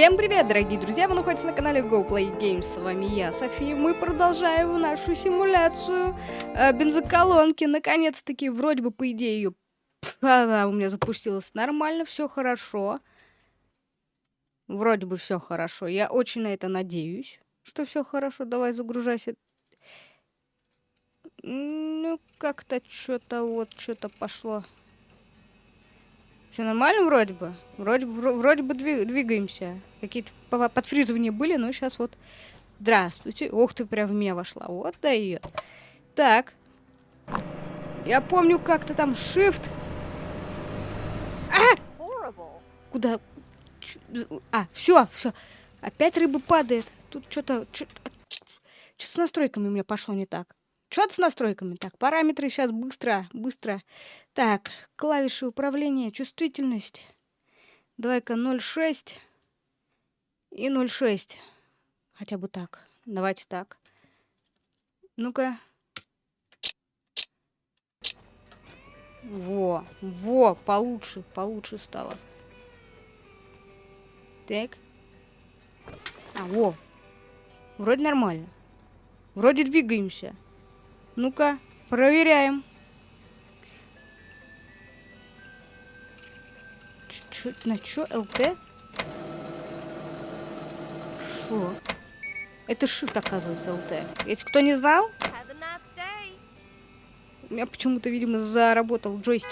Всем привет, дорогие друзья! Вы находитесь на канале Go Games. С вами я, София. Мы продолжаем нашу симуляцию э, бензоколонки. Наконец-таки, вроде бы, по идее, ее... Она у меня запустилась нормально, все хорошо. Вроде бы все хорошо. Я очень на это надеюсь, что все хорошо. Давай загружайся. Ну, как-то что-то вот, что-то пошло. Все нормально вроде бы? Вроде, вроде бы двигаемся. Какие-то подфризывания были, но сейчас вот... Здравствуйте. Ух ты, прям в меня вошла. Вот дает. Так. Я помню, как-то там shift. А! Куда? А, все, все. Опять рыба падает. Тут что-то... Что-то с настройками у меня пошло не так. Что-то с настройками. Так, параметры сейчас быстро, быстро. Так, клавиши управления, чувствительность. Давай-ка 0,6 и 0,6. Хотя бы так. Давайте так. Ну-ка. Во, во, получше, получше стало. Так. А, во. Вроде нормально. Вроде двигаемся. Ну-ка, проверяем. Ч на чё? ЛТ? Шо? Это shift, оказывается, ЛТ. Если кто не знал, у меня почему-то, видимо, заработал джойстик.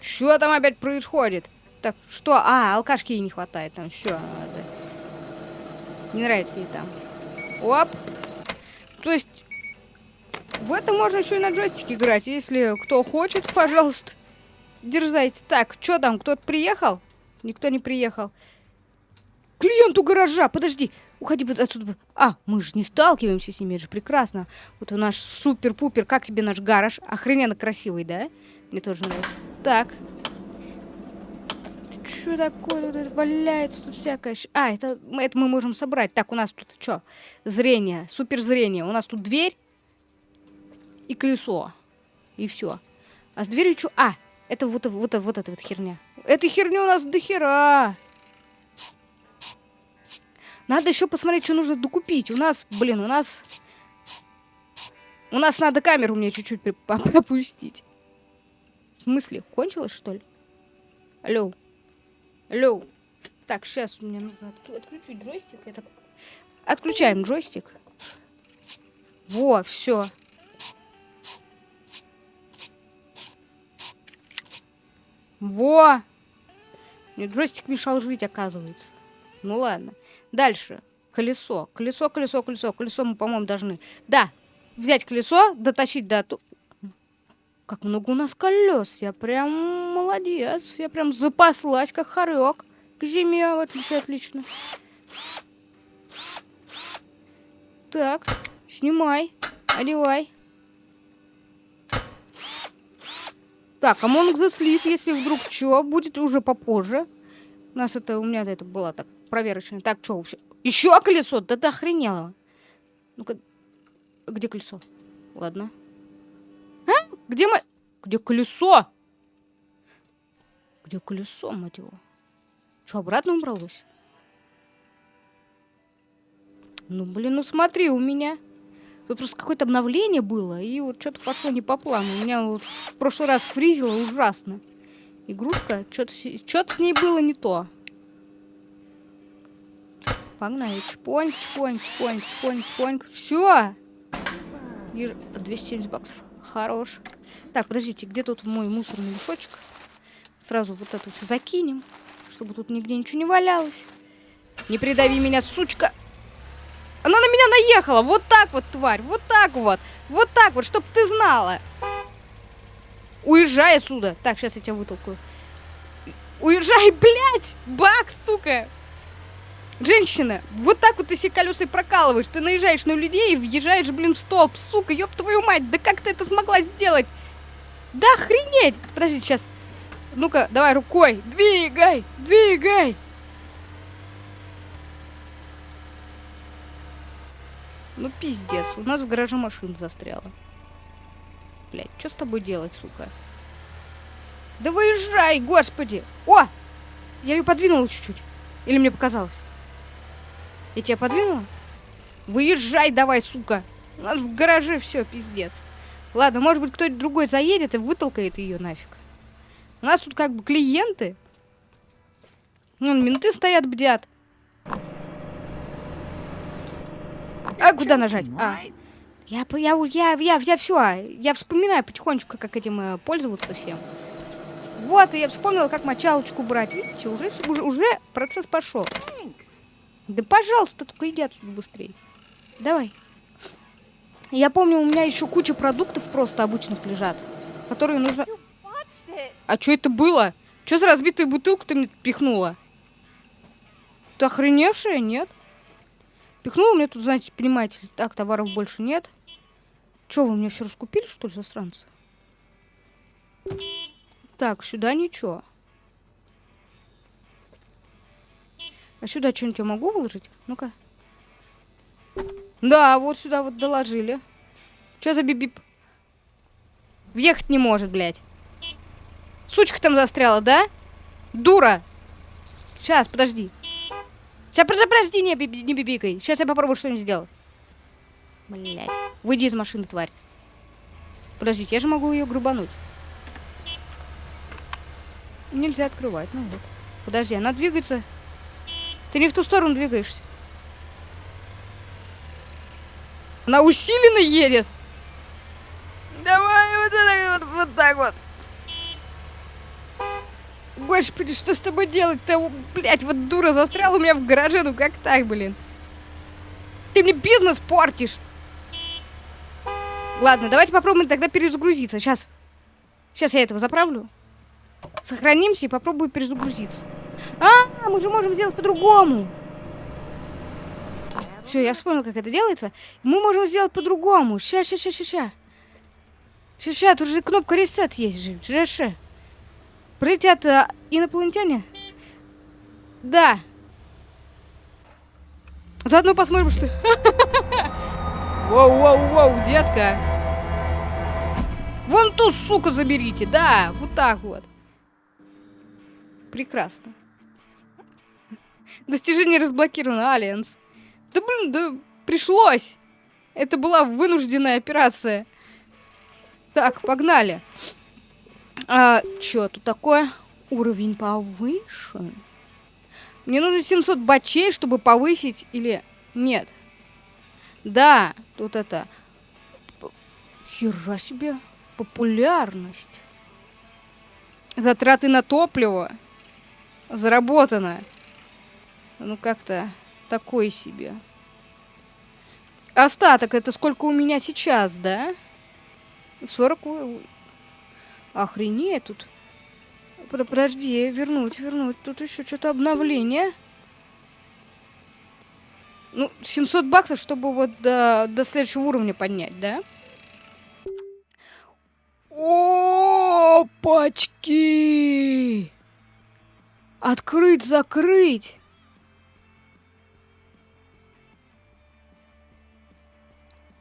Что там опять происходит? Так, что? А, алкашки ей не хватает там. Все. Не нравится ей там. Оп. То есть в это можно еще и на джойстике играть. Если кто хочет, пожалуйста, дерзайте. Так, что там, кто-то приехал? Никто не приехал. Клиент у гаража, подожди. Уходи отсюда. А, мы же не сталкиваемся с ними, это же прекрасно. Вот у нас супер-пупер. Как тебе наш гараж? Охрененно красивый, да? Мне тоже нравится. Так. Что такое? Валяется тут всякое. А, это, это мы можем собрать. Так, у нас тут что? Зрение. Супер зрение. У нас тут дверь и колесо. И все. А с дверью что? А, это вот, вот, вот, эта вот херня. Эта херня у нас до хера. Надо еще посмотреть, что нужно докупить. У нас, блин, у нас... У нас надо камеру мне чуть-чуть опустить. В смысле? Кончилось, что ли? Алло. Алло. Так, сейчас мне нужно отключить джойстик. Это... Отключаем джойстик. Во, все. Во! Мне джойстик мешал жить, оказывается. Ну ладно. Дальше. Колесо. Колесо, колесо, колесо. Колесо мы, по-моему, должны... Да, взять колесо, дотащить до... Как много у нас колес. Я прям молодец. Я прям запаслась, как хорек. К зиме, в отличие отлично. Так, снимай, одевай. Так, Among the Sleep, если вдруг что, будет уже попозже. У нас это, у меня это было так, проверочное. Так, что вообще? Еще колесо? Да ты охренела. Ну-ка, где колесо? Ладно. А? Где мы... Где колесо? Где колесо, мать его? Что, обратно убралось? Ну, блин, ну смотри, у меня... Тут просто какое-то обновление было, и вот что-то пошло не по плану. У меня вот в прошлый раз фризило ужасно. Игрушка, что-то что с ней было не то. Погнали. Чпонь, чпонь, чпонь, чпонь, чпонь. Все. Еж... 270 баксов. Хорош. Так, подождите, где тут мой мусорный мешочек? Сразу вот это все закинем, чтобы тут нигде ничего не валялось. Не придави меня, сучка! Она на меня наехала. Вот так вот, тварь. Вот так вот. Вот так вот, чтоб ты знала. Уезжай отсюда. Так, сейчас я тебя вытолкаю. Уезжай, блядь! Бак, сука! Женщина, вот так вот ты себе колеса прокалываешь. Ты наезжаешь на людей и въезжаешь, блин, в столб. Сука, ёб твою мать, да как ты это смогла сделать? Да охренеть! Подожди, сейчас. Ну-ка, давай рукой. Двигай, двигай. Ну пиздец, у нас в гараже машина застряла. Блять, что с тобой делать, сука? Да выезжай, господи! О! Я ее подвинула чуть-чуть. Или мне показалось? Я тебя подвинула? Выезжай давай, сука. У нас в гараже все, пиздец. Ладно, может быть, кто-нибудь другой заедет и вытолкает ее нафиг. У нас тут как бы клиенты. Вон, менты стоят, бдят. А куда нажать? А. Я, я, я, я, я все, я вспоминаю потихонечку, как этим э, пользоваться всем. Вот, и я вспомнила, как мочалочку брать. Видите, уже, уже, уже процесс пошел. Да пожалуйста, только иди отсюда быстрее. Давай. Я помню, у меня еще куча продуктов просто обычных лежат, которые нужно... А что это было? Что за разбитую бутылку ты мне пихнула? Ты охреневшая? Нет? Пихнула мне тут, значит, понимаете, так, товаров больше нет. Че, вы мне все раскупили, что ли, засранцы? Так, сюда ничего. А сюда что-нибудь я могу выложить? Ну-ка. Да, вот сюда вот доложили. Что за бибип? Въехать не может, блядь. Сучка там застряла, да? Дура! Сейчас, подожди. Сейчас, подожди, не, не бибикай. Сейчас я попробую что-нибудь сделать. Блядь. Выйди из машины, тварь. Подождите, я же могу ее грубануть. Нельзя открывать, ну вот. Подожди, она двигается. Ты не в ту сторону двигаешься. Она усиленно едет. Давай вот так вот, вот так вот. Господи, что с тобой делать-то? Блять, вот дура застряла у меня в гараже, ну как так, блин? Ты мне бизнес портишь. Ладно, давайте попробуем тогда перезагрузиться. Сейчас. Сейчас я этого заправлю. Сохранимся и попробую перезагрузиться. А, мы же можем сделать по-другому. Все, я вспомнил, как это делается. Мы можем сделать по-другому. Ща, ща, ща, ща, ща. Ща, ща, тут же кнопка ресет есть же. Ща, ща. Прилетят а, инопланетяне? Да. Заодно посмотрим, что... Воу-воу-воу, детка. Вон ту суку заберите, да, вот так вот. Прекрасно. Достижение разблокировано, Альянс. Да блин, да пришлось. Это была вынужденная операция. Так, погнали. А, что тут такое? Уровень повышен. Мне нужно 700 бачей, чтобы повысить или... Нет. Да, тут это... Хера себе. Популярность. Затраты на топливо. Заработано. Ну, как-то такой себе. Остаток, это сколько у меня сейчас, да? 40... Охренеть тут. Подожди, вернуть, вернуть. Тут еще что-то обновление. Ну, 700 баксов, чтобы вот до, до следующего уровня поднять, да? Опачки! Открыть, закрыть.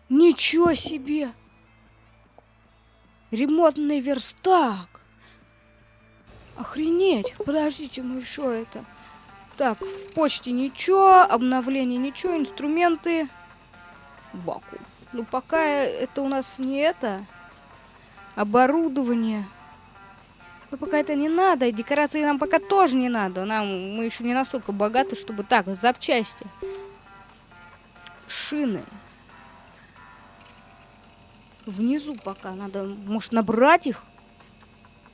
Ничего себе! Ремонтный верстак. Охренеть. Подождите, мы еще это... Так, в почте ничего, обновление ничего, инструменты. Вакуум. Ну, пока это у нас не это. Оборудование. Ну, пока это не надо. И декорации нам пока тоже не надо. Нам, мы еще не настолько богаты, чтобы... Так, запчасти. Шины. Внизу пока надо, может, набрать их?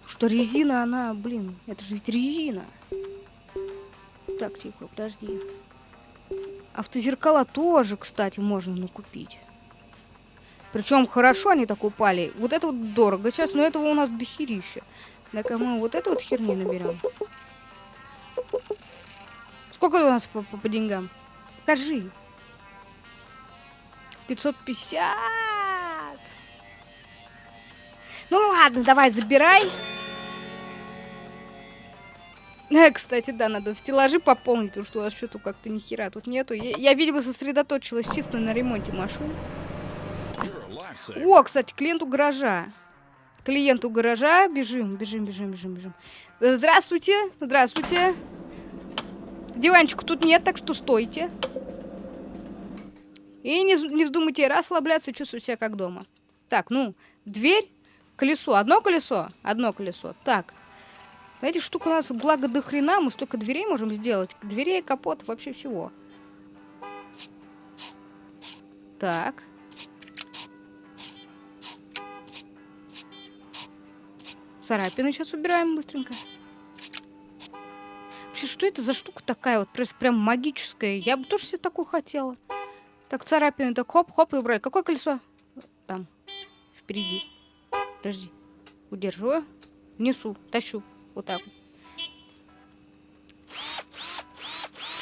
Что резина, она, блин, это же ведь резина. Так, тихо, подожди. Автозеркала тоже, кстати, можно накупить. Причем хорошо они так упали. Вот это вот дорого сейчас, но этого у нас дохерища. Так, мы вот эту вот херни наберем. Сколько у нас по, по, по деньгам? Покажи. 550. Ну ладно, давай, забирай. Э, кстати, да, надо стеллажи пополнить, потому что у вас что-то как-то ни хера тут нету. Я, я, видимо, сосредоточилась чисто на ремонте машин. О, кстати, клиенту гаража. Клиенту гаража. Бежим, бежим, бежим, бежим, бежим. Здравствуйте, здравствуйте. Диванчика тут нет, так что стойте. И не, не вздумайте расслабляться, чувствуйте себя как дома. Так, ну, дверь, колесо. Одно колесо, одно колесо. Так. Этих штук у нас благо до хрена, мы столько дверей можем сделать. Дверей, капот, вообще всего. Так. Царапины сейчас убираем быстренько. Вообще, что это за штука такая вот? Прям магическая. Я бы тоже себе такую хотела. Так, царапины, так хоп-хоп и убрали. Какое колесо? Там, впереди. Подожди. Удерживаю. Несу, тащу. Вот так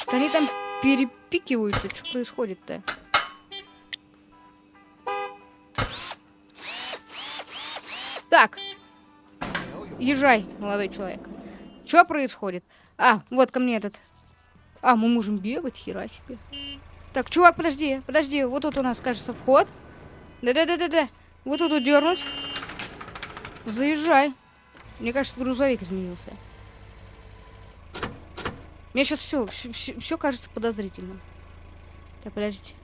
Что они там перепикиваются? Что происходит-то? Так. Езжай, молодой человек. Что происходит? А, вот ко мне этот. А, мы можем бегать, хера себе. Так, чувак, подожди, подожди. Вот тут у нас, кажется, вход. Да-да-да-да-да. Вот тут вот дернуть. Заезжай. Мне кажется, грузовик изменился. Мне сейчас все, все, все, все кажется подозрительным. Так, подождите.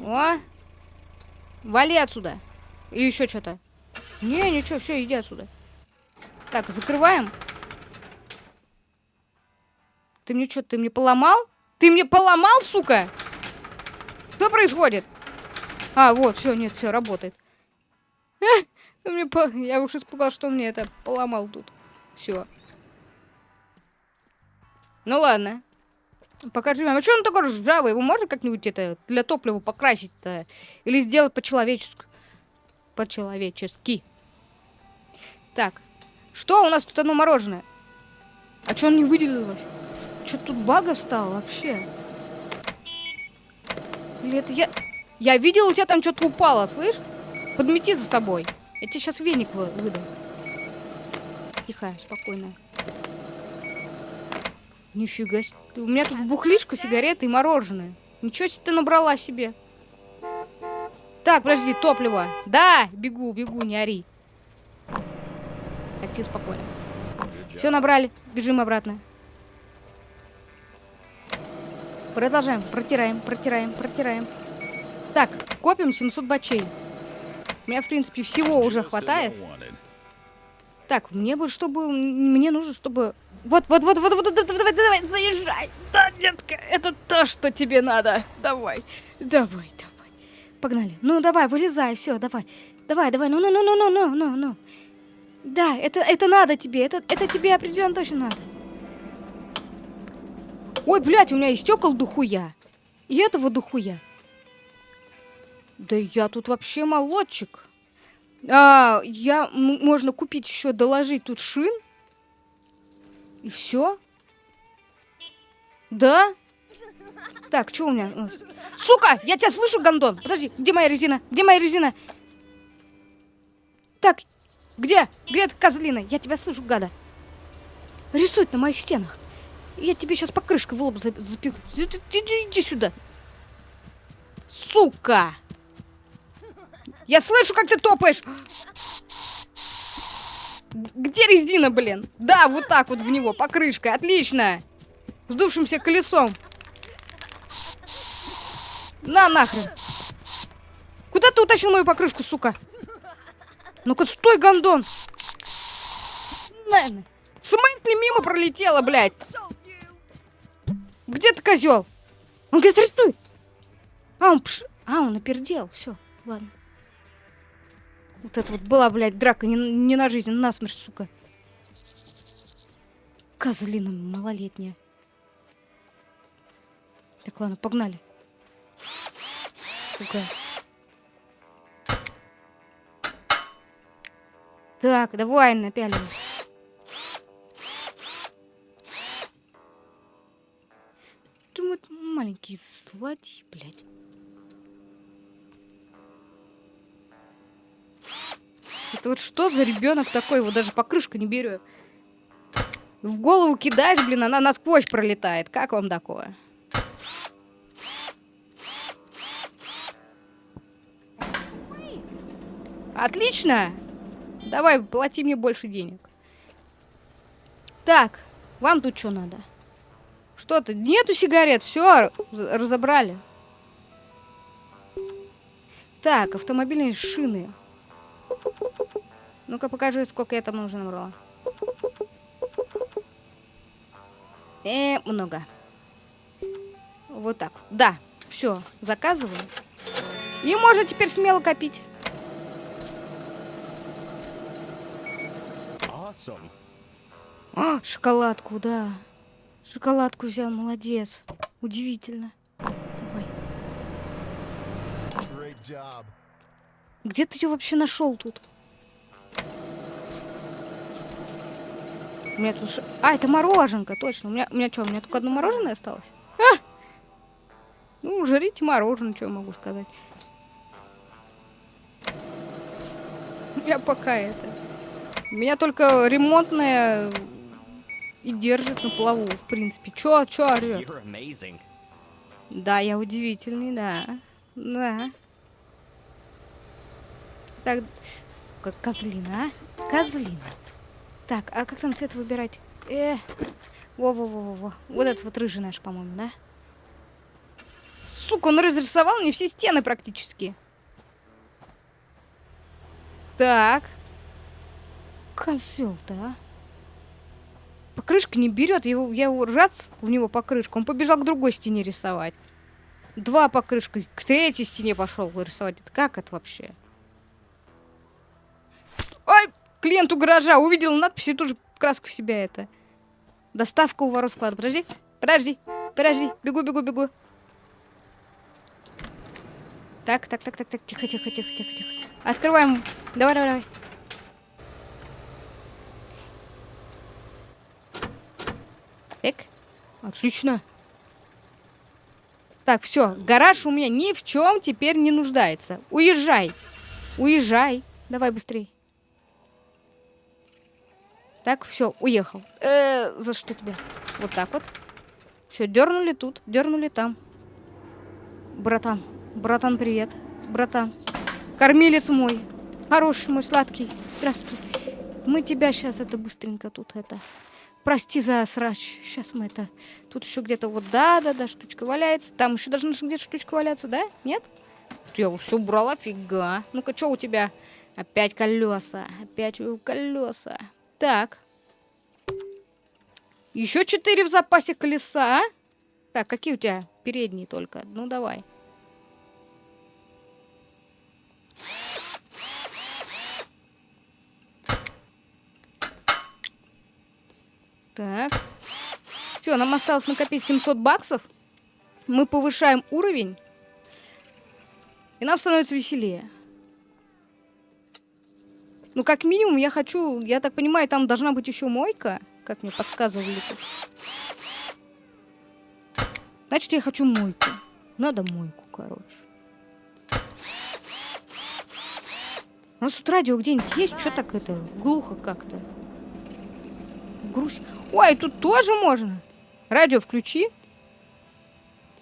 О! Вали отсюда. Или еще что-то. Не, ничего, все, иди отсюда. Так, закрываем. Ты мне что, ты мне поломал? Ты мне поломал, сука? Что происходит? А, вот, все, нет, все, работает. Мне по... Я уж испугал, что мне это поломал тут. Все. Ну ладно. Покажи мне. А что он такой ржавый? Его можно как-нибудь это для топлива покрасить-то? Или сделать по-человечески? По-человечески. Так. Что у нас тут одно мороженое? А что он не выделилось? Что тут бага стало вообще? Или это я... Я видел, у тебя там что-то упало, слышь? Подмети за собой. Я тебе сейчас веник вы выдам. Тихо, спокойно. Нифига себе. У меня тут бухлишка, сигареты и мороженое. Ничего себе ты набрала себе. Так, подожди, топливо. Да, бегу, бегу, не ори. Так, ты спокойно. Все набрали, бежим обратно. Продолжаем. Протираем, протираем, протираем. Так, копим 700 бачей. У меня, в принципе, всего уже хватает. Так, мне бы, чтобы... Мне нужно, чтобы... Вот, вот, вот, вот, вот, давай, давай, заезжай. Да, детка, это то, что тебе надо. Давай, давай, давай. Погнали. Ну, давай, вылезай, все, давай. Давай, давай, ну, ну, ну, ну, ну, ну, ну, ну. Да, это, это надо тебе, это, это тебе определенно точно надо. Ой, блядь, у меня и стекол духуя. И этого духуя. Да я тут вообще молодчик. А, я, можно купить еще, доложить тут шин. И все. Да? Так, что у меня? Сука, я тебя слышу, гандон. Подожди, где моя резина? Где моя резина? Так, где? Где эта козлина? Я тебя слышу, гада. Рисует на моих стенах. Я тебе сейчас покрышкой в лоб запихну. Иди, сюда. Сука! Я слышу, как ты топаешь. Где резина, блин? Да, вот так вот в него, покрышкой. Отлично. Сдувшимся колесом. На, нахрен. Куда ты утащил мою покрышку, сука? Ну-ка, стой, гандон. На, В смысле мимо пролетела, блядь? Где ты, козел? Он говорит, рисуй. А, он пш... А, он опердел. Все, ладно. Вот это вот была, блядь, драка не, не на жизнь, а на смерть, сука. Козлина малолетняя. Так, ладно, погнали. Сука. Так, давай напялим. маленький злодей, блядь. Это вот что за ребенок такой? Его даже покрышка не берет. В голову кидаешь, блин, она насквозь пролетает. Как вам такое? Отлично! Давай, плати мне больше денег. Так, вам тут что надо? Что-то. Нету сигарет. Все, разобрали. Так, автомобильные шины. Ну-ка покажи, сколько я там уже набрала. Э, много. Вот так. Да, все, заказываем. И можно теперь смело копить. Awesome. А, шоколадку, да. Шоколадку взял, молодец. Удивительно. Давай. Где ты ее вообще нашел тут? У меня тут... Ш... А, это мороженка, точно. У меня, у меня что, у меня только одно мороженое осталось? А! Ну, жрите мороженое, что я могу сказать. Я пока это... Меня только ремонтная и держит на плаву, в принципе. Чё, чё орёт? Да, я удивительный, да. Да. Так, козлина, а? Козлина. Так, а как там цвет выбирать? Э, во-во-во-во. Вот этот вот рыжий наш, по-моему, да? Сука, он разрисовал мне все стены практически. Так. Козел-то, а? Покрышка не берет. Его, я его раз в него покрышку. Он побежал к другой стене рисовать. Два покрышка. К третьей стене пошел рисовать. Это как это вообще? Ой! Клиент у гаража увидел надпись и тут же краска в себя это. Доставка у ворот склада. Подожди, подожди, подожди. Бегу, бегу, бегу. Так, так, так, так, так. Тихо, тихо, тихо, тихо, тихо. Открываем. Давай, давай, давай. Так. Отлично. Так, все. Гараж у меня ни в чем теперь не нуждается. Уезжай. Уезжай. Давай быстрей. Так, все, уехал. Э, за что тебе? Вот так вот. Все, дернули тут, дернули там. Братан, братан, привет. Братан. Кормилец мой. Хороший мой, сладкий. Здравствуй. Мы тебя сейчас это быстренько тут это Прости за срач. Сейчас мы это... Тут еще где-то вот, да-да-да, штучка валяется. Там еще должна где-то штучка валяться, да? Нет? Я все убрала, фига. Ну-ка, что у тебя? Опять колеса. Опять колеса. Так. Еще четыре в запасе колеса. Так, какие у тебя? Передние только. Ну, давай. Так. Все, нам осталось накопить 700 баксов. Мы повышаем уровень. И нам становится веселее. Ну, как минимум, я хочу... Я так понимаю, там должна быть еще мойка. Как мне подсказывали тут. Значит, я хочу мойку. Надо мойку, короче. У нас тут радио где-нибудь есть? Что так это? Глухо как-то. Грусть. Ой, тут тоже можно. Радио включи.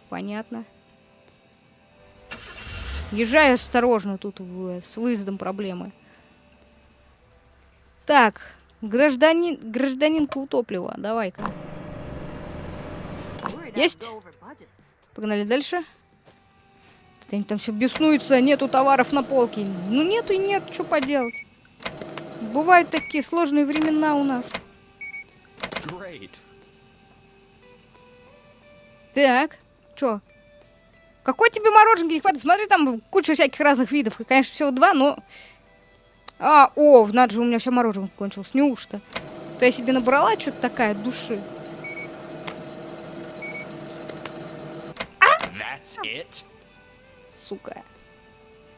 Понятно. Езжай осторожно, тут с выездом проблемы. Так, гражданин, гражданинка утоплива, давай-ка. Есть? Погнали дальше. Они там все беснуются, нету товаров на полке. Ну нету и нет, что поделать. Бывают такие сложные времена у нас. Great. Так, чё? Какой тебе мороженки не хватит? Смотри, там куча всяких разных видов. И, конечно, всего два, но... А, о, надо же, у меня все мороженое кончилось. Неужто? То я себе набрала что-то такая души. That's it? Сука.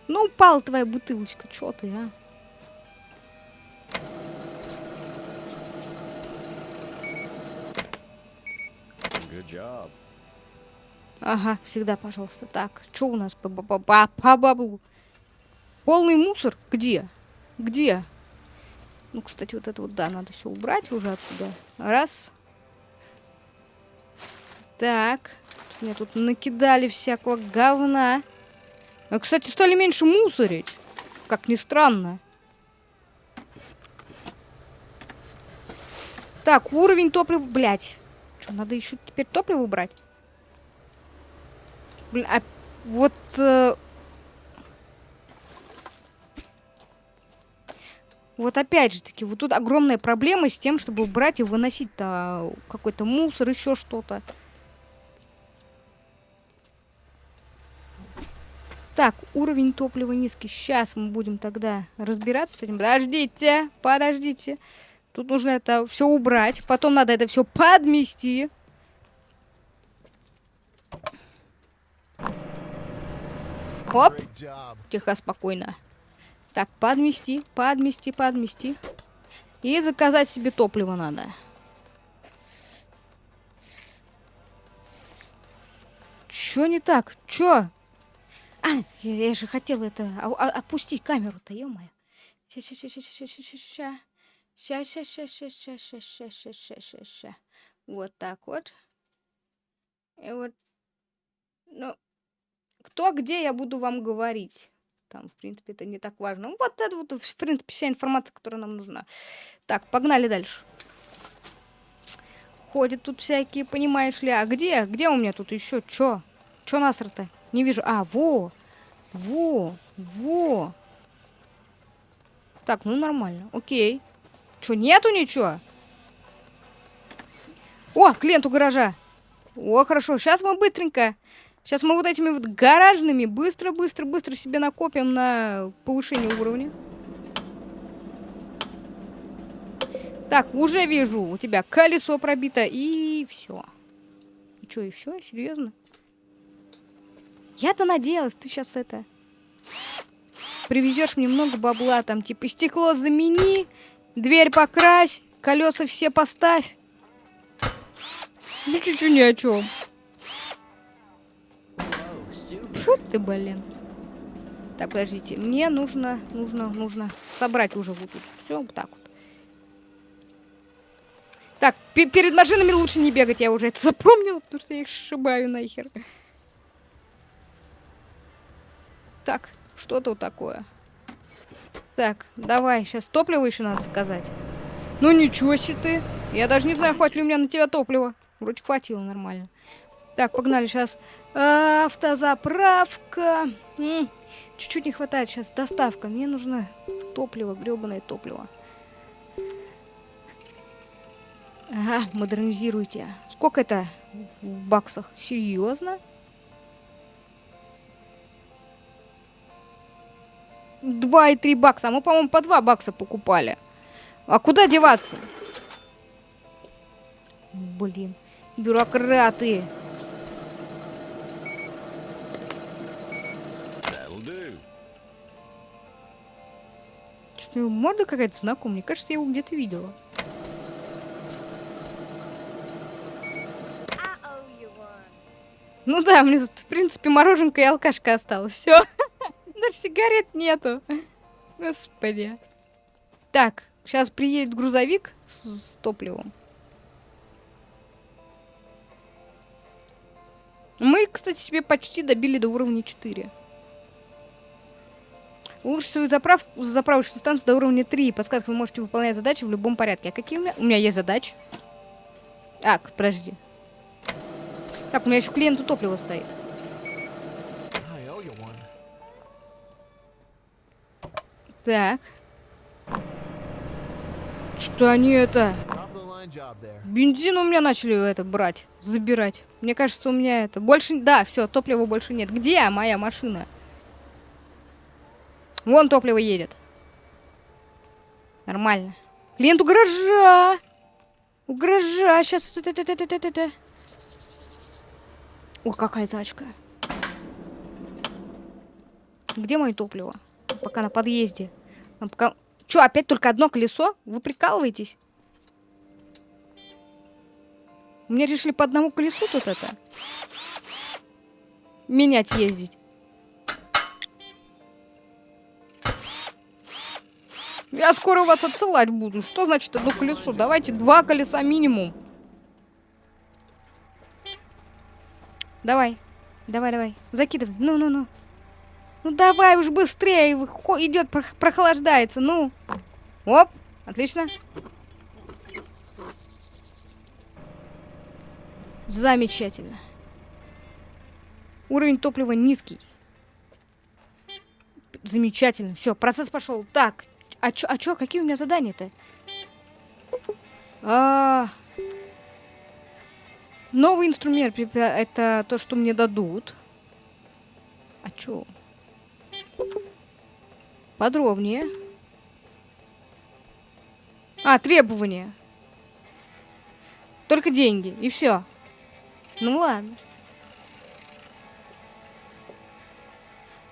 Ну, упала твоя бутылочка. Чё ты, а? job. Ага, всегда, пожалуйста. Так, что у нас по, по, по, по баблу? Полный мусор? Где? Где? Ну, кстати, вот это вот, да, надо все убрать уже отсюда. Раз. Так. Мне тут накидали всякого говна. А, кстати, стали меньше мусорить. Как ни странно. Так, уровень топлива... Блять. Что, надо еще теперь топливо убрать? Блин, а вот... Э, вот опять же таки, вот тут огромная проблема с тем, чтобы убрать и выносить-то какой-то мусор, еще что-то. Так, уровень топлива низкий. Сейчас мы будем тогда разбираться с этим. Подождите, подождите. Тут нужно это все убрать. Потом надо это все подмести. Оп. Тихо, спокойно. Так, подмести, подмести, подмести. И заказать себе топливо надо. Чё не так? Чё? А, я, я же хотел это а, а, опустить камеру-то, ё-моё. Ща, ща, ща, ща, ща, ща, ща, ща. Ща, ща, ща, ща, ща, ща, ща, ща, ща. Вот так вот. И вот. Ну, кто где, я буду вам говорить. Там, в принципе, это не так важно. Вот это вот, в принципе, вся информация, которая нам нужна. Так, погнали дальше. Ходят тут всякие, понимаешь ли. А где? Где у меня тут еще? Чё? Чё насрато? Не вижу. А, во! Во! Во! Так, ну нормально. Окей. Чё, нету ничего? О, клиент у гаража. О, хорошо. Сейчас мы быстренько Сейчас мы вот этими вот гаражными быстро-быстро-быстро себе накопим на повышение уровня. Так, уже вижу, у тебя колесо пробито, и все. И что, и все? Серьезно? Я-то надеялась, ты сейчас это... Привезешь мне много бабла, там, типа, стекло замени, дверь покрась, колеса все поставь. Ну, чуть-чуть ни о чем. Фу ты, блин. Так, подождите. Мне нужно, нужно, нужно собрать уже вот тут. Все, вот так вот. Так, перед машинами лучше не бегать, я уже это запомнила, потому что я их сшибаю нахер. Так, что тут такое? Так, давай, сейчас топливо еще надо сказать. Ну ничего себе ты. Я даже не знаю, хватит ли у меня на тебя топлива. Вроде хватило нормально. Так, погнали сейчас. А, автозаправка. Чуть-чуть не хватает сейчас. Доставка. Мне нужно топливо, гребаное топливо. Ага, модернизируйте. Сколько это в баксах? Серьезно? Два и три бакса. А мы, по-моему, по два бакса покупали. А куда деваться? Блин, бюрократы. Что-то его морда какая-то знакомая. Мне кажется, я его где-то видела. Ну да, мне тут, в принципе, мороженка и алкашка осталось. Все. Даже сигарет нету. Господи. Так, сейчас приедет грузовик с, с топливом. Мы, кстати, себе почти добили до уровня 4. Улучшить свою заправку, заправочную станцию до уровня 3. Подсказка, вы можете выполнять задачи в любом порядке. А какие у меня? У меня есть задачи. А, подожди. Так, у меня еще клиенту топлива стоит. Так. Что они это? Бензин у меня начали это брать, забирать. Мне кажется, у меня это... Больше... Да, все, топлива больше нет. Где моя машина? Вон топливо едет. Нормально. Клиент у гаража. У гаража. Сейчас. О, какая тачка. Где мое топливо? Пока на подъезде. Пока... Че, опять только одно колесо? Вы прикалываетесь? Мне решили по одному колесу тут это менять ездить. Я скоро вас отсылать буду. Что значит одно колесо? Давайте два колеса минимум. Давай. Давай, давай. Закидывай. Ну-ну-ну. Ну давай уж быстрее. Идет, прохлаждается. Ну. Оп. Отлично. Замечательно. Уровень топлива низкий. Замечательно. Все, процесс пошел. Так, а чё, а чё, какие у меня задания-то? А, новый инструмент это то, что мне дадут. А чё? Подробнее. А, требования. Только деньги, и все. Ну ладно.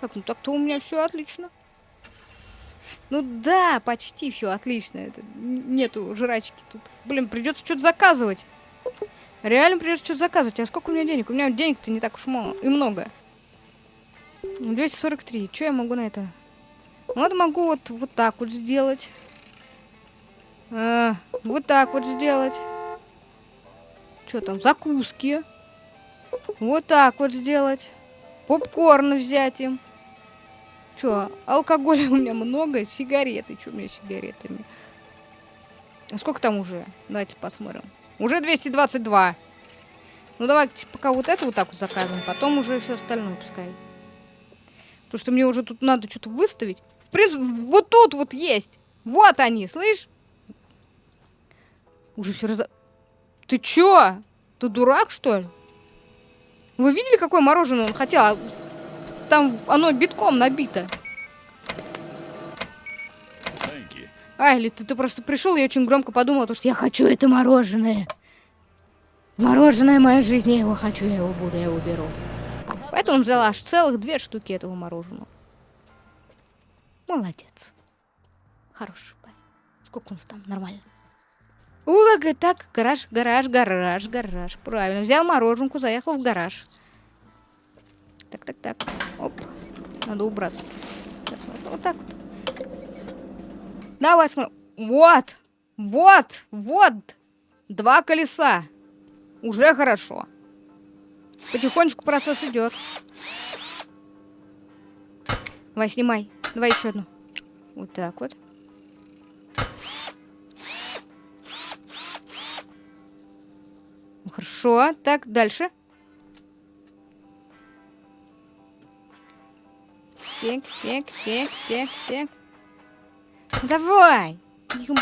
Так, ну так-то у меня все отлично. Ну да, почти все отлично. Это, нету жрачки тут. Блин, придется что-то заказывать. Реально придется что-то заказывать. А сколько у меня денег? У меня денег-то не так уж мало. И много. 243. Что я могу на это? Вот могу вот, вот так вот сделать. А, вот так вот сделать. Что там? Закуски. Вот так вот сделать. Попкорн взять им. Что, алкоголя у меня много, сигареты. Что у меня с сигаретами? А сколько там уже? Давайте посмотрим. Уже 222. Ну давайте пока вот это вот так вот закажем, потом уже все остальное пускай. Потому что мне уже тут надо что-то выставить. В принципе, вот тут вот есть. Вот они, слышь? Уже все раз... Ты чё? Ты дурак, что ли? Вы видели, какое мороженое он хотел? Там оно битком набито. А, или ты, ты просто пришел и очень громко подумал, потому что я хочу это мороженое. Мороженое моя жизнь, я его хочу, я его буду, я его беру. Поэтому он взял аж целых две штуки этого мороженого. Молодец. Хороший парень. Сколько у нас там? Нормально. Улага, так, гараж, гараж, гараж, гараж. Правильно. Взял мороженку, заехал в гараж. Так, так, так. Оп. Надо убраться. Вот, вот так вот. Давай смотрим. Вот! Вот! Вот! Два колеса. Уже хорошо. Потихонечку процесс идет. Давай, снимай. Давай еще одну. Вот так вот. Хорошо. Так, дальше. Так, так, так, так, так. Давай.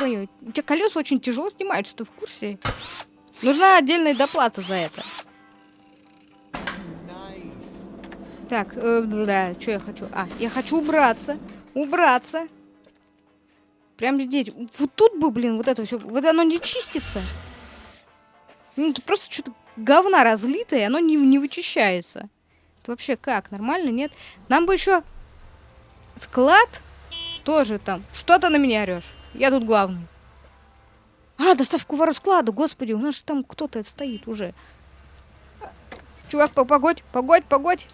Бою. У тебя колеса очень тяжело снимаются, ты в курсе? Нужна отдельная доплата за это. Так, э, да, что я хочу? А, я хочу убраться. Убраться. Прям здесь. Вот тут бы, блин, вот это все. Вот оно не чистится. Ну, это просто что-то говна разлитое, оно не, не вычищается. Это вообще как? Нормально, нет? Нам бы еще склад тоже там. Что ты на меня орешь? Я тут главный. А, доставку вору складу, господи, у нас же там кто-то стоит уже. Чувак, погодь, погодь, погодь.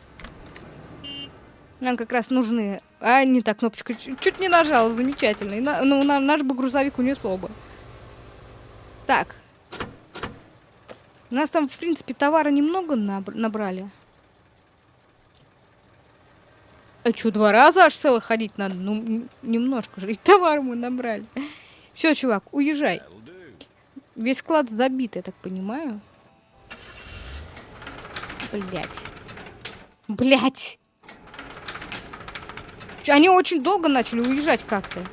Нам как раз нужны... А, не так, кнопочка. Чуть не нажала, замечательно. И на, ну, на, наш бы грузовик унесло бы. Так, у нас там, в принципе, товара немного набрали. А что, два раза аж целых ходить надо? Ну, немножко же. И товар мы набрали. Все, чувак, уезжай. Весь склад забит, я так понимаю. Блять. Блять. Они очень долго начали уезжать как-то.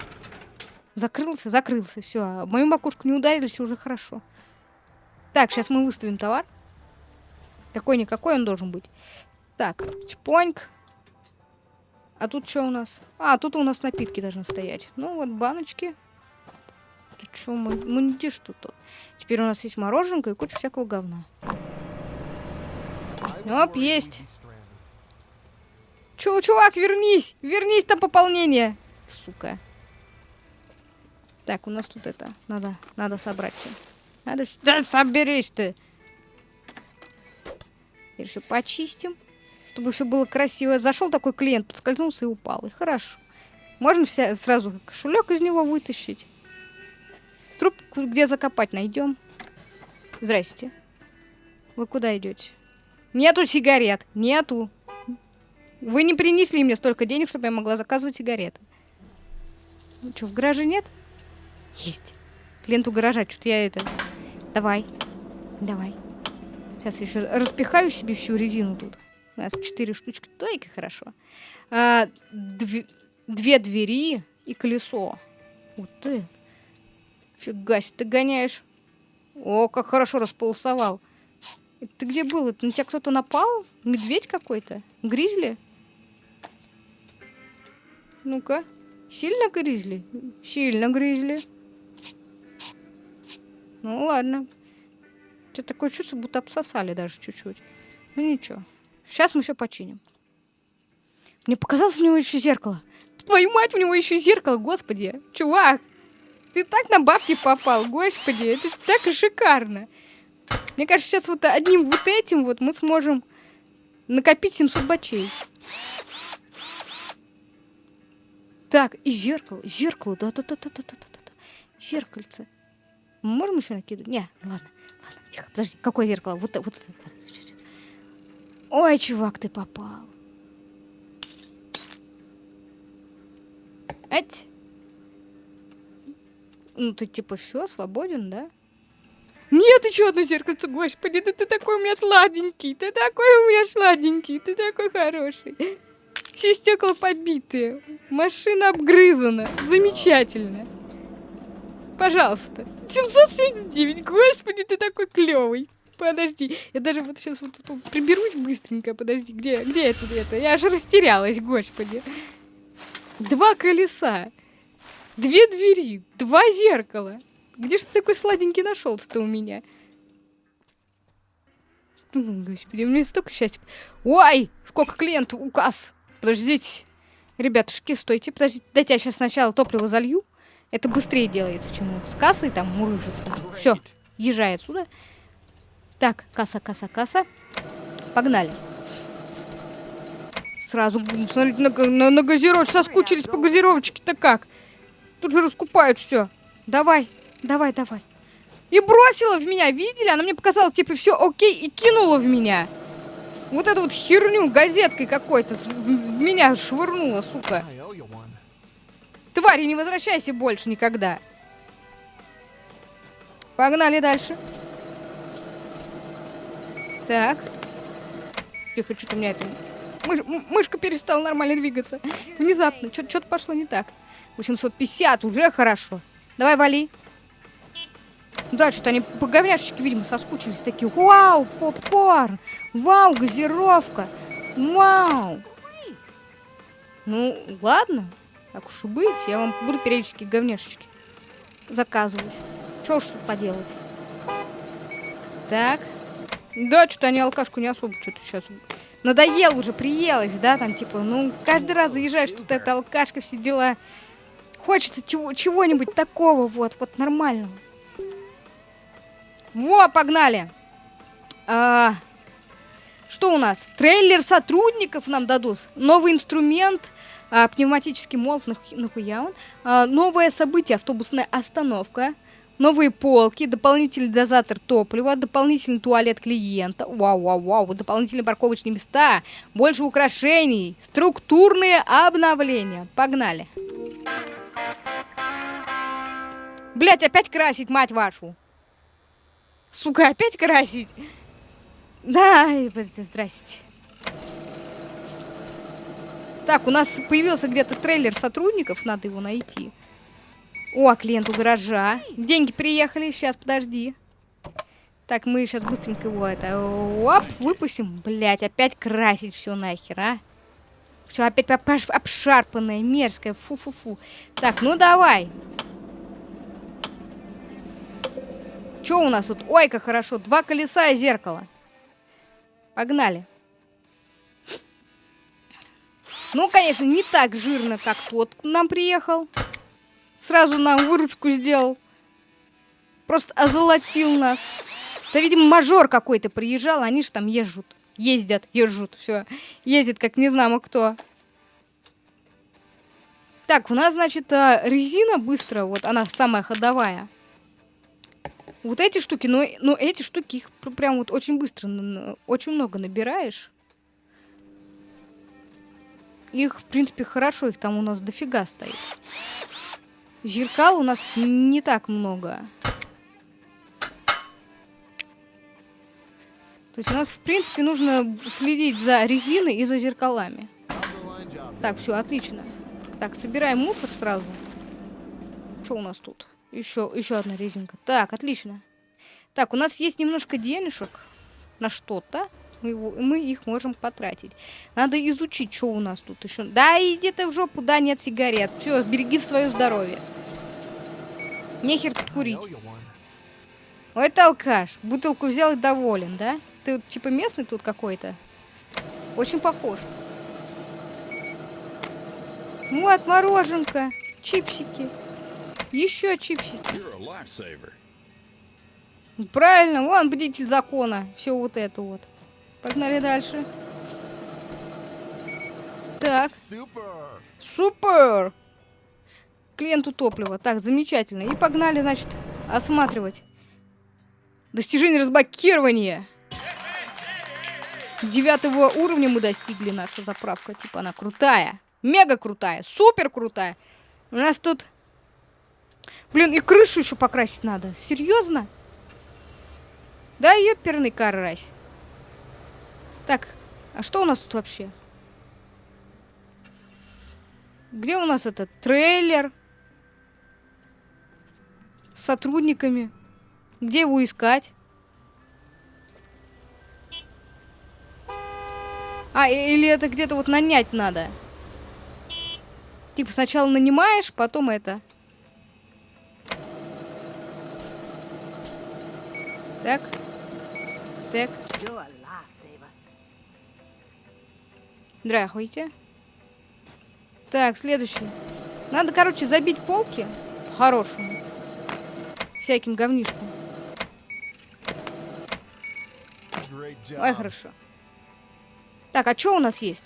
Закрылся, закрылся. Все, а мою макушку не ударились, уже хорошо. Так, сейчас мы выставим товар. Какой-никакой он должен быть. Так, чпоньк. А тут что у нас? А, тут у нас напитки должны стоять. Ну, вот баночки. Тут что, мундиш тут? Теперь у нас есть мороженка и куча всякого говна. Оп, есть. Чё, чувак, вернись! Вернись, там пополнение! Сука. Так, у нас тут это. Надо, надо собрать все. Надо... Да соберись ты! Теперь все почистим, чтобы все было красиво. Зашел такой клиент, подскользнулся и упал. И хорошо. Можно все сразу кошелек из него вытащить. Труп где закопать найдем. Здрасте. Вы куда идете? Нету сигарет. Нету. Вы не принесли мне столько денег, чтобы я могла заказывать сигареты. Ну что, в гараже нет? Есть. Клиенту гаража, что-то я это... Давай. Давай. Сейчас еще распихаю себе всю резину тут. У нас четыре штучки. Только хорошо. А, две, две двери и колесо. Вот ты. Фига себе, ты гоняешь. О, как хорошо располосовал. Ты где был? Это на тебя кто-то напал? Медведь какой-то? Гризли? Ну-ка. Сильно гризли? Сильно гризли. Ну ладно. Что такое чувство, будто обсосали даже чуть-чуть. Ну ничего. Сейчас мы все починим. Мне показалось, у него еще зеркало. Твою мать, у него еще зеркало, господи. Чувак, ты так на бабки попал, господи, это так шикарно. Мне кажется, сейчас вот одним вот этим вот мы сможем накопить 700 бачей. Так, и зеркало, зеркало, да-да-да-да-да-да-да. Зеркальце. Можем еще накидывать? Не, ладно, ладно, тихо, подожди, какое зеркало? Вот, вот, вот. Ой, чувак, ты попал. Эть. Ну, ты типа все, свободен, да? Нет, еще одно зеркальце, господи, да ты такой у меня сладенький, ты такой у меня сладенький, ты такой хороший. Все стекла побитые, машина обгрызана, замечательно. Пожалуйста. 779, господи, ты такой клевый. Подожди, я даже вот сейчас вот тут приберусь быстренько, подожди, где, где это, это? Я аж растерялась, господи. Два колеса, две двери, два зеркала. Где же ты такой сладенький нашелся-то у меня? Господи, у меня столько счастья. Ой, сколько клиентов, указ. Подождите. Ребятушки, стойте, подождите. Дайте я сейчас сначала топливо залью. Это быстрее делается, чем вот с кассой там мурыжится. Все, езжай отсюда. Так, касса, касса, касса. Погнали. Сразу, смотрите, на, на, на газировочку соскучились по газировочке-то как. Тут же раскупают все. Давай, давай, давай. И бросила в меня, видели? Она мне показала, типа, все окей, и кинула в меня. Вот эту вот херню газеткой какой-то меня швырнула, сука. Твари, не возвращайся больше никогда. Погнали дальше. Так. Тихо, что-то у меня это... Мыш... Мышка перестала нормально двигаться. Внезапно. Что-то пошло не так. 850, уже хорошо. Давай, вали. Да, что-то они по говняшечке, видимо, соскучились. Такие, вау, попкорн. Вау, газировка. Вау. Ну, ладно. Так уж и быть. Я вам буду периодически говняшечки заказывать. Что уж тут поделать. Так. Да, что-то они алкашку не особо что-то сейчас... Надоел уже, приелось, да, там, типа, ну, каждый раз заезжаешь, тут эта алкашка, все дела. Хочется чего, чего-нибудь такого, вот, вот, нормального. Во, погнали! А, что у нас? Трейлер сотрудников нам дадут. Новый инструмент, а, пневматический молот, нахуя он? А, новое событие, автобусная остановка. Новые полки, дополнительный дозатор топлива, дополнительный туалет клиента, вау-вау-вау, дополнительные парковочные места, больше украшений, структурные обновления. Погнали. Блять, опять красить, мать вашу. Сука, опять красить? Да, здрасте. Так, у нас появился где-то трейлер сотрудников, надо его найти. О, клиент у гаража. Деньги приехали, сейчас, подожди. Так, мы сейчас быстренько его это... Оп, выпустим. Блять, опять красить все нахер, а? Все опять обшарпанное, мерзкое. Фу-фу-фу. Так, ну давай. Что у нас тут? Ой, как хорошо. Два колеса и зеркало. Погнали. Ну, конечно, не так жирно, как тот к нам приехал сразу нам выручку сделал. Просто озолотил нас. Да, видимо, мажор какой-то приезжал, они же там езжут. Ездят, езжут, все. Ездит, как не знамо кто. Так, у нас, значит, а, резина быстро, вот она самая ходовая. Вот эти штуки, но, но эти штуки, их прям вот очень быстро, очень много набираешь. Их, в принципе, хорошо, их там у нас дофига стоит. Зеркал у нас не так много. То есть у нас, в принципе, нужно следить за резиной и за зеркалами. Так, все, отлично. Так, собираем мусор сразу. Что у нас тут? Еще, еще одна резинка. Так, отлично. Так, у нас есть немножко денежек на что-то. Мы, его, мы их можем потратить. Надо изучить, что у нас тут еще. Да, иди ты в жопу, да, нет сигарет. Все, береги свое здоровье. Нехер тут курить. Ой, ты алкаш. Бутылку взял и доволен, да? Ты типа местный тут какой-то? Очень похож. Вот, мороженка. Чипсики. Еще чипсики. Правильно, вон бдитель закона. Все вот это вот. Погнали дальше. Так. Супер! Клиенту топлива. Так, замечательно. И погнали, значит, осматривать. Достижение разблокирования. Девятого уровня мы достигли. Наша заправка. Типа она крутая. Мега крутая. Супер крутая. У нас тут... Блин, и крышу еще покрасить надо. Серьезно? Да, ёперный карась. Так, а что у нас тут вообще? Где у нас этот трейлер? С сотрудниками. Где его искать? А, или это где-то вот нанять надо? Типа сначала нанимаешь, потом это... Так. Так. Здравствуйте. Так, следующий. Надо, короче, забить полки по-хорошему. Всяким говнишком. Ой, хорошо. Так, а что у нас есть?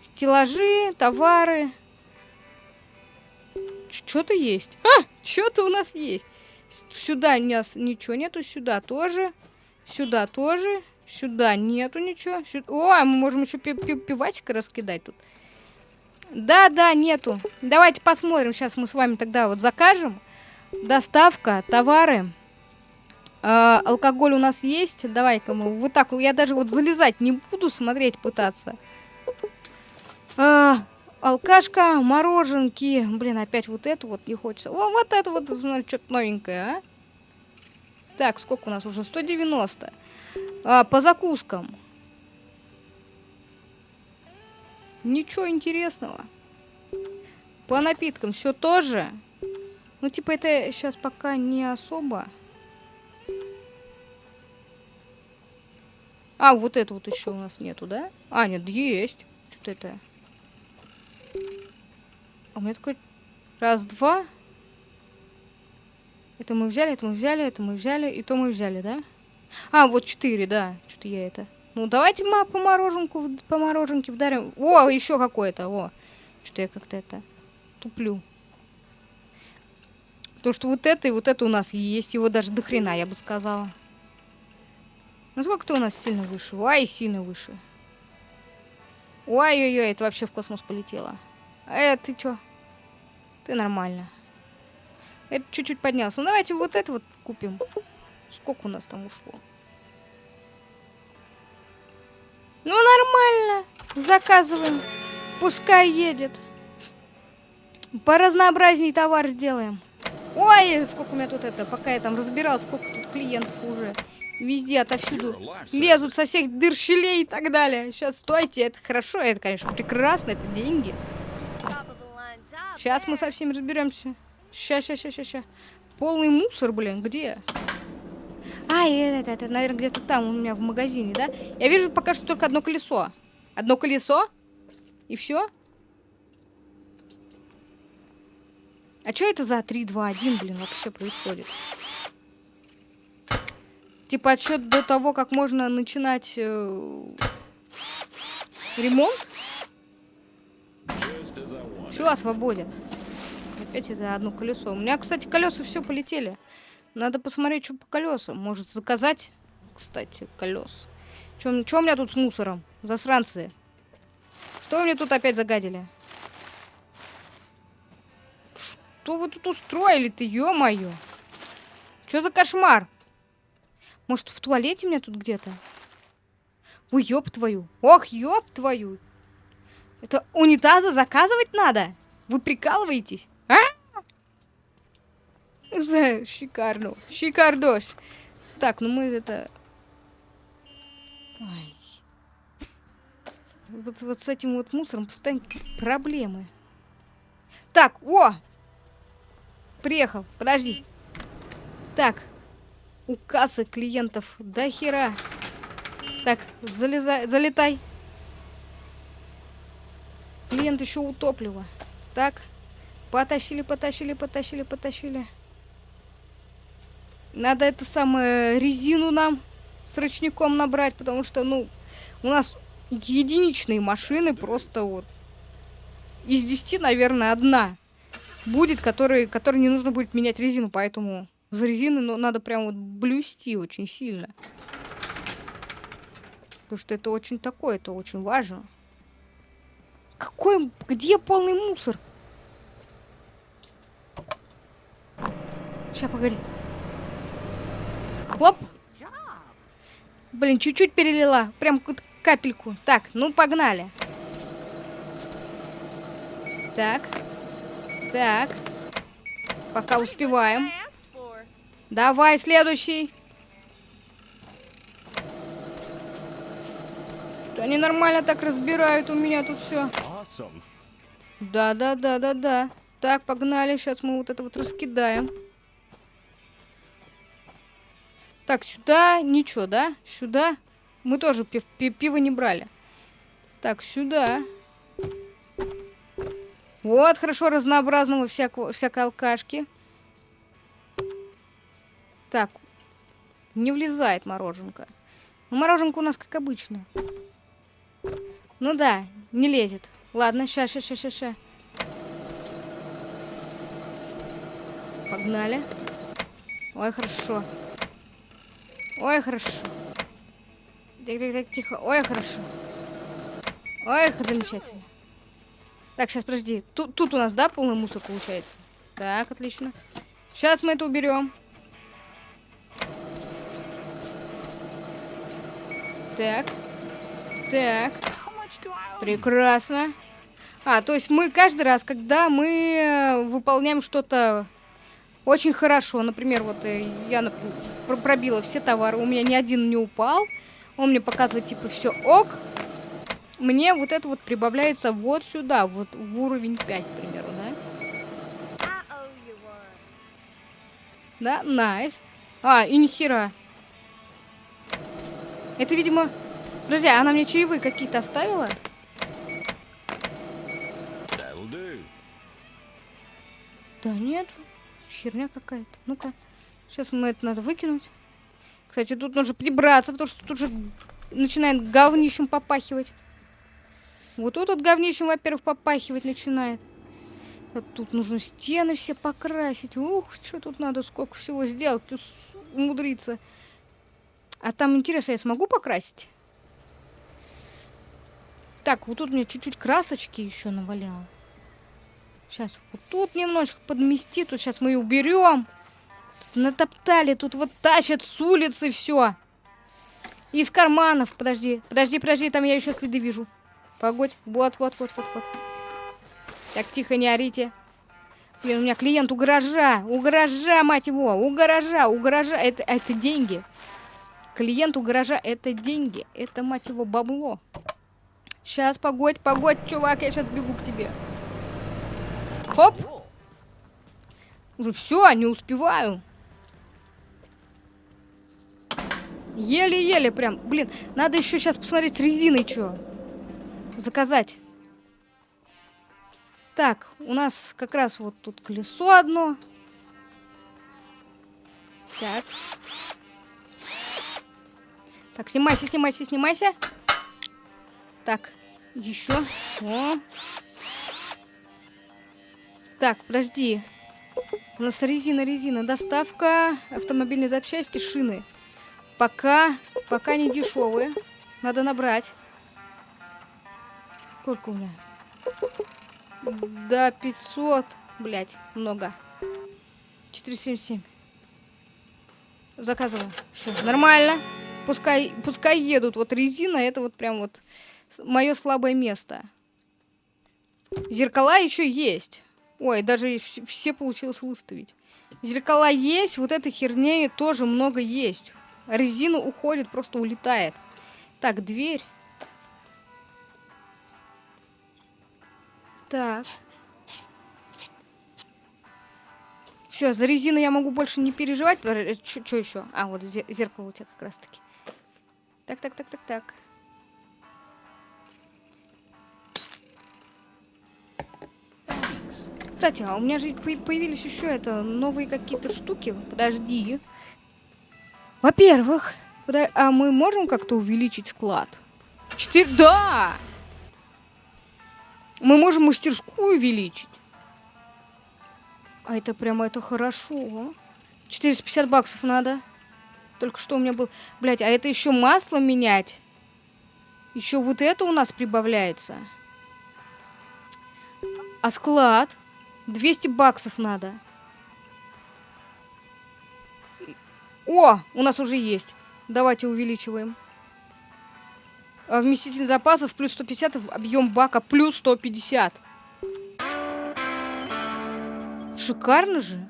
Стеллажи, товары. Что-то есть. А, что-то у нас есть. Сюда у нас ничего нету, сюда тоже. Сюда тоже. Сюда нету ничего. Сюда... О, мы можем еще пивачка раскидать тут. Да, да, нету. Давайте посмотрим. Сейчас мы с вами тогда вот закажем. Доставка, товары. Э, алкоголь у нас есть. Давай-ка мы вот так. Я даже вот залезать не буду, смотреть пытаться. Э, алкашка, мороженки. Блин, опять вот это вот не хочется. О, вот это вот, смотри, что-то новенькое, а. Так, сколько у нас уже? 190. А, по закускам. Ничего интересного. По напиткам все тоже. Ну, типа, это сейчас пока не особо. А, вот это вот еще у нас нету, да? А, нет, есть. Что-то это... А у меня такой... Раз, два. Это мы взяли, это мы взяли, это мы взяли, и то мы взяли, да? А, вот четыре, да. Что-то я это... Ну, давайте мы по мороженку, по мороженке вдарим. О, еще какое-то, о. Что я как-то это... Туплю. То, что вот это и вот это у нас есть. Его даже до хрена, я бы сказала. Ну сколько-то у нас сильно выше? Ой, сильно выше. Ой-ой-ой, это вообще в космос полетело. Э, ты чё? Ты нормально. Это чуть-чуть поднялся. Ну давайте вот это вот купим. Сколько у нас там ушло? Ну нормально. Заказываем. Пускай едет. По разнообразней товар сделаем. Ой, сколько у меня тут это, пока я там разбирал, сколько тут клиентов уже. Везде, отовсюду лезут со всех дыр, щелей и так далее. Сейчас, стойте, это хорошо, это, конечно, прекрасно, это деньги. Сейчас мы со всеми разберемся. Сейчас, сейчас, сейчас, сейчас. Полный мусор, блин, где? А, это, это, это наверное, где-то там у меня в магазине, да? Я вижу пока что только одно колесо. Одно колесо? И все? А что это за 3, 2, 1, блин, вообще происходит? Типа отсчет до того, как можно начинать э, ремонт? Все, свободен. Опять это одно колесо. У меня, кстати, колеса все полетели. Надо посмотреть, что по колесам. Может, заказать, кстати, колес. Что у меня тут с мусором? Засранцы. Что вы мне тут опять загадили? Что вы тут устроили-то, ё-моё? Что за кошмар? Может, в туалете меня тут где-то? Ой, ёб твою. Ох, ёб твою. Это унитазы заказывать надо? Вы прикалываетесь? А? Шикарно. Шикардос. Так, ну мы это... Ай. Вот, вот с этим вот мусором постоянно проблемы. Так, о! Приехал, подожди. Так, у кассы клиентов до хера. Так, залезай, залетай. Клиент еще у топлива. Так, потащили, потащили, потащили, потащили. Надо это самое резину нам с ручником набрать, потому что, ну, у нас единичные машины просто вот из 10, наверное, одна будет, который, которой не нужно будет менять резину, поэтому за резины ну, надо прям вот блюсти очень сильно. Потому что это очень такое, это очень важно. Какой, где полный мусор? Сейчас, погоди. Хлоп. Блин, чуть-чуть перелила. Прям капельку. Так, ну погнали. Так. Так. Пока успеваем. Давай, следующий. Что они нормально так разбирают у меня тут все. Да, да, да, да, да. Так, погнали. Сейчас мы вот это вот раскидаем. Так, сюда ничего, да? Сюда. Мы тоже пив пи пиво не брали. Так, сюда. Вот, хорошо, разнообразного всякого, всякой алкашки. Так, не влезает мороженка. Ну, мороженка у нас как обычно. Ну да, не лезет. Ладно, ща, ща, ща, ща, ща. Погнали. Ой, хорошо. Ой, хорошо. Тихо. Ой, хорошо. Ой, замечательно. Так, сейчас, подожди. Тут, тут у нас, да, полный мусор получается? Так, отлично. Сейчас мы это уберем. Так. Так. Прекрасно. А, то есть мы каждый раз, когда мы э, выполняем что-то очень хорошо. Например, вот э, я пробила все товары, у меня ни один не упал. Он мне показывает, типа, все ок. Мне вот это вот прибавляется вот сюда, вот в уровень 5, к примеру, да? Да, найс. А, и нихера. Это, видимо... Друзья, она мне чаевые какие-то оставила? Да нет херня какая-то. Ну-ка. Сейчас мы это надо выкинуть. Кстати, тут нужно прибраться, потому что тут уже начинает говнищем попахивать. Вот тут вот говнищем, во-первых, попахивать начинает. А тут нужно стены все покрасить. Ух, что тут надо, сколько всего сделать, умудриться. А там, интересно, я смогу покрасить? Так, вот тут мне чуть-чуть красочки еще наваляло. Сейчас вот тут немножко подмести. Тут сейчас мы ее уберем. Натоптали. Тут вот тащат с улицы все. Из карманов. Подожди, подожди, подожди. Там я еще следы вижу. Погодь. Вот, вот, вот, вот, вот. Так, тихо, не орите. Блин, у меня клиент у гаража. У гаража, мать его. У гаража, у гаража. Это, это деньги. Клиент у гаража это деньги. Это, мать его, бабло. Сейчас, погодь, погодь, чувак, я сейчас бегу к тебе. Хоп. Уже все, не успеваю. Еле-еле прям. Блин, надо еще сейчас посмотреть с резиной что. Заказать. Так, у нас как раз вот тут колесо одно. Так. Так, снимайся, снимайся, снимайся. Так, еще. О. Так, подожди. У нас резина, резина. Доставка автомобильной запчасти, шины. Пока, пока не дешевые. Надо набрать. Сколько у меня? Да, 500. Блять, много. 477. Заказываю. Все, нормально. пускай, пускай едут. Вот резина, это вот прям вот мое слабое место. Зеркала еще есть. Ой, даже все получилось выставить. Зеркала есть, вот этой херни тоже много есть. Резина уходит, просто улетает. Так, дверь. Так. Все, за резину я могу больше не переживать. Что еще? А, вот зеркало у тебя как раз таки. Так, так, так, так, так. Кстати, а у меня же появились еще это новые какие-то штуки. Подожди. Во-первых, а мы можем как-то увеличить склад? Четыре... Да! Мы можем мастерскую увеличить. А это прямо это хорошо. 450 баксов надо. Только что у меня был... Блять, а это еще масло менять? Еще вот это у нас прибавляется. А склад? 200 баксов надо. О, у нас уже есть. Давайте увеличиваем. А вместительность запасов плюс 150, объем бака плюс 150. Шикарно же.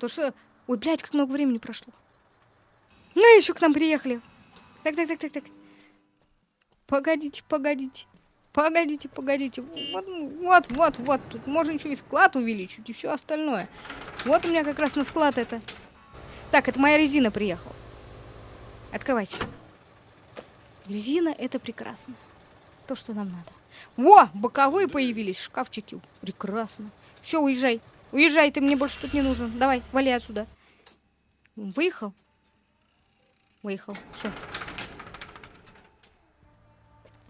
То что... Ой, блядь, как много времени прошло. Ну, еще к нам приехали. Так, так, так, так, так. Погодите, погодите. Погодите, погодите. Вот, вот, вот, вот. Тут можно еще и склад увеличить, и все остальное. Вот у меня как раз на склад это. Так, это моя резина приехала. Открывайте. Резина это прекрасно. То, что нам надо. Во, боковые появились, шкафчики. Прекрасно. Все, уезжай. Уезжай, ты мне больше тут не нужен. Давай, вали отсюда. Выехал? Выехал. Все.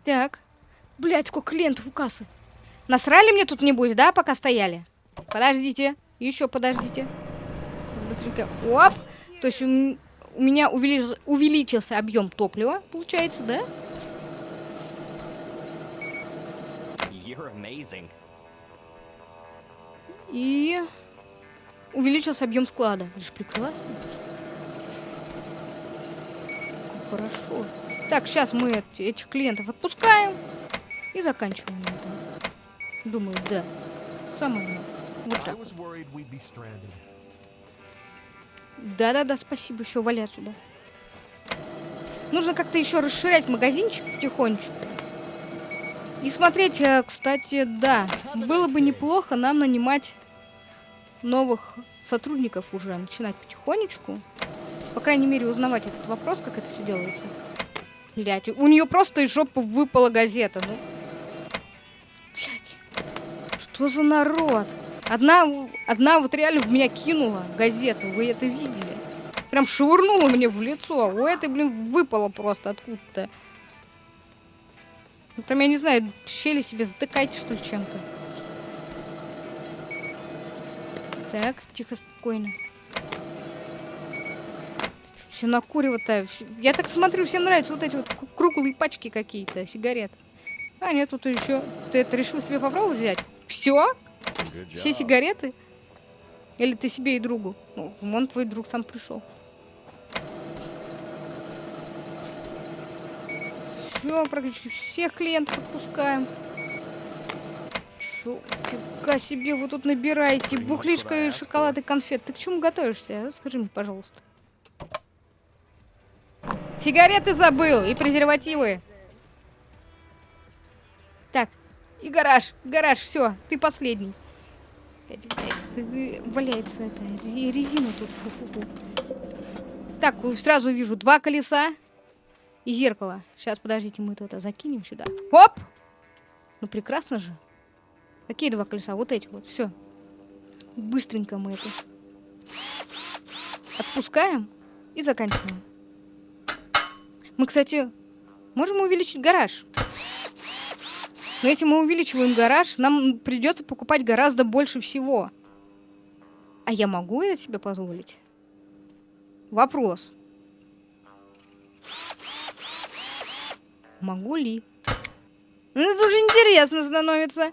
Так. Блять, сколько клиентов у кассы. Насрали мне тут небось, да, пока стояли? Подождите. Еще подождите. Быстренько. Оп. То есть у, у меня увелич, увеличился объем топлива, получается, да? И увеличился объем склада. Это же прекрасно. Хорошо. Так, сейчас мы этих клиентов отпускаем и заканчиваем это. Думаю, да. Самое Вот так. Да-да-да, спасибо. Все, вали отсюда. Нужно как-то еще расширять магазинчик потихонечку. И смотреть, э, кстати, да, было бы неплохо нам нанимать новых сотрудников уже, начинать потихонечку. По крайней мере, узнавать этот вопрос, как это все делается. Блять, у нее просто из жопы выпала газета, ну. Блять, что за народ? Одна, одна вот реально в меня кинула газету, вы это видели? Прям швырнула мне в лицо, у этой, блин, выпало просто откуда-то. Ну, там, я не знаю, щели себе затыкайте, что ли, чем-то. Так, тихо, спокойно. Все накурево-то. Я так смотрю, всем нравятся вот эти вот круглые пачки какие-то, сигарет. А, нет, тут еще... Ты это решил себе попробовать взять? Все? Все сигареты? Или ты себе и другу? Ну, вон твой друг сам пришел. Все, практически всех клиентов отпускаем. Чё, фига себе, вы тут набираете бухлишка и шоколад и конфет. Ты к чему готовишься? А? Скажи мне, пожалуйста. Сигареты забыл и презервативы. Так, и гараж, гараж, все, ты последний. Валяется это, резина тут. Фу -фу -фу. Так, сразу вижу два колеса. И зеркало. Сейчас, подождите, мы это закинем сюда. Оп! Ну, прекрасно же. Какие два колеса? Вот эти вот. Все. Быстренько мы это отпускаем и заканчиваем. Мы, кстати, можем увеличить гараж. Но если мы увеличиваем гараж, нам придется покупать гораздо больше всего. А я могу это себе позволить? Вопрос. Могу ли? Ну, это уже интересно становится.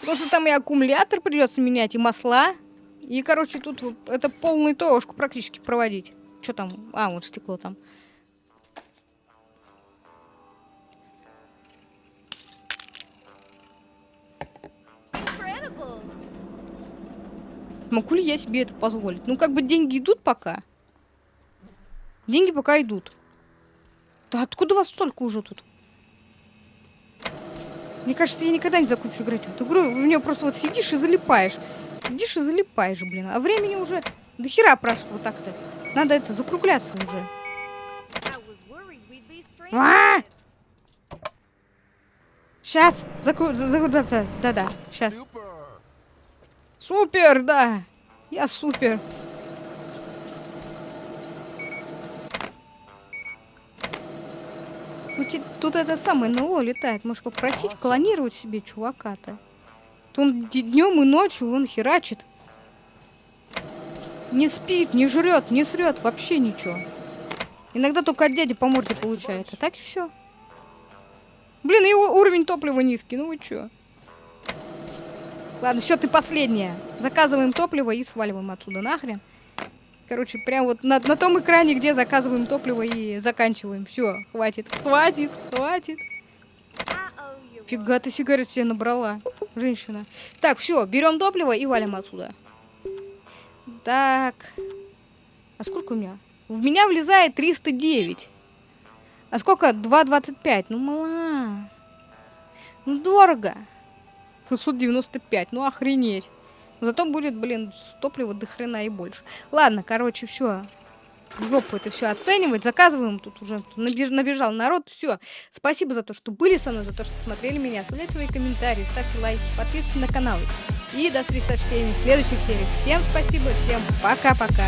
Потому что там и аккумулятор придется менять, и масла. И, короче, тут это полную ТОшку практически проводить. Что там? А, вот стекло там. Могу ли я себе это позволить? Ну, как бы деньги идут пока. Деньги пока идут. Да откуда вас столько уже тут? Мне кажется, я никогда не закончу играть в эту игру. В нее просто вот сидишь и залипаешь. Сидишь и залипаешь, блин. А времени уже до хера прошло так-то. Надо это, закругляться уже. Be А! stranded. Сейчас. Закру... за- за- Да, да, да, да. Сейчас. Супер, да. Я супер. Ну, те- Тут это самое НЛО летает. Можешь попросить клонировать себе чувака-то. То он днем и ночью он херачит. Не спит, не жрет, не срет, вообще ничего. Иногда только от дяди по морде получает. А так и все. Блин, и у- уровень топлива низкий. Ну вы чё? Ладно, все, ты последняя. Заказываем топливо и сваливаем отсюда нахрен. Короче, прям вот на, на том экране, где заказываем топливо и заканчиваем. Все, хватит, хватит, хватит. Фига ты сигарет себе набрала, женщина. Так, все, берем топливо и валим отсюда. Так. А сколько у меня? В меня влезает 309. А сколько? 2,25. Ну, мала. Ну, дорого. 695. Ну, охренеть. Зато будет, блин, топлива до хрена и больше. Ладно, короче, все. Жопу это все оценивать. Заказываем. Тут уже набеж- набежал народ. Все. Спасибо за то, что были со мной, за то, что смотрели меня. Оставляйте свои комментарии, ставьте лайки, подписывайтесь на канал. И до встречи со всеми в следующих сериях. Всем спасибо, всем пока-пока.